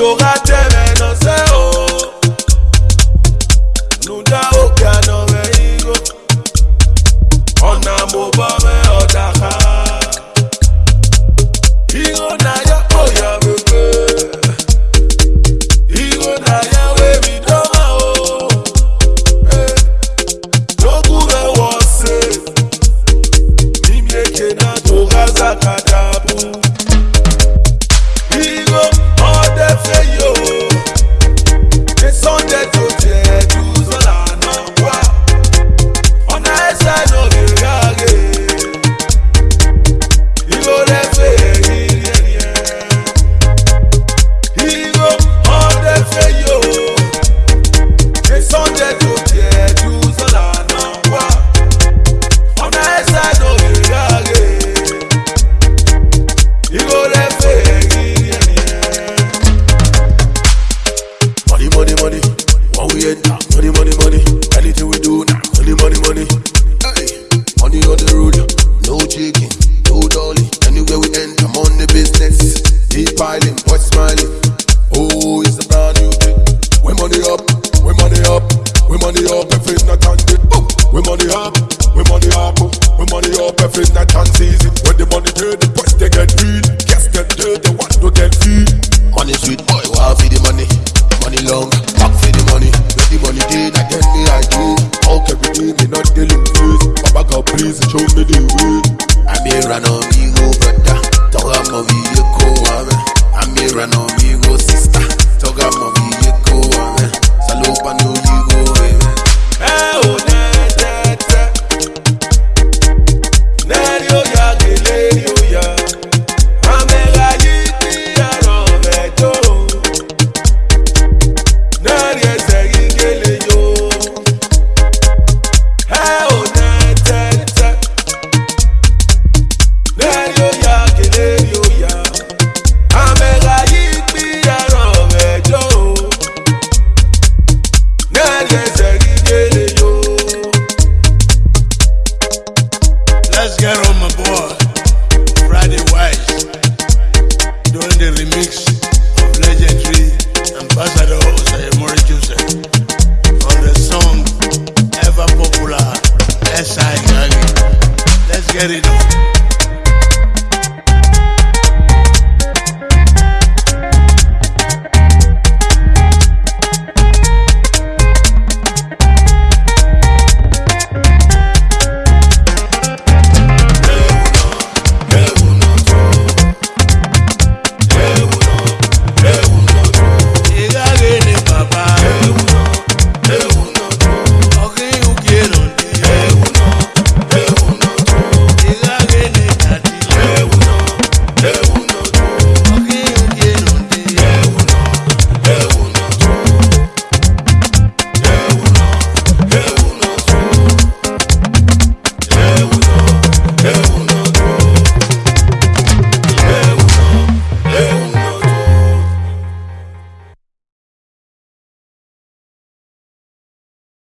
t'auras tes they get beat, guess get dirty, they want to get beat. Money sweet boy, wow for the money, money long, back for the money. When the money did, I get me I do. Okay, we me not dealing with. Papa God please show me the way. I be run on me. West Side Let's get it on.